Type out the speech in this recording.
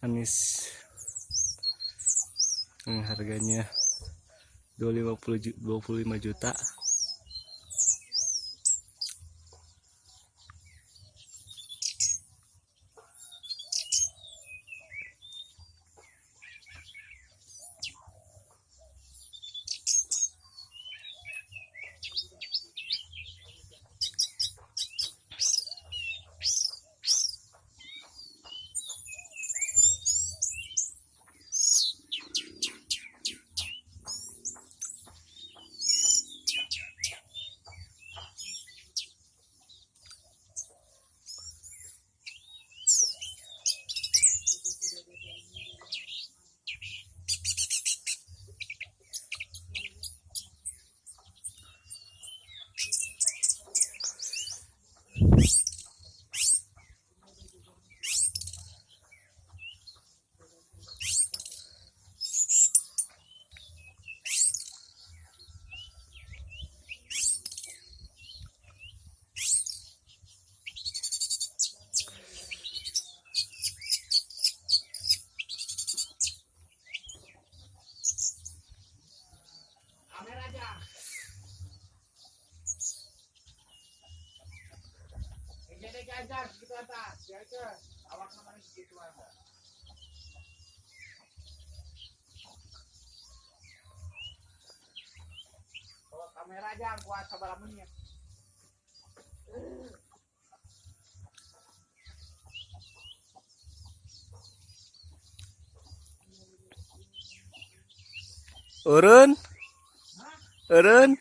manis yang harganya 250 25 juta Ganjar segitu atas, ya ke awak namanya segitu aja. Kalau kamera aja yang kuat sabar menit. urun urun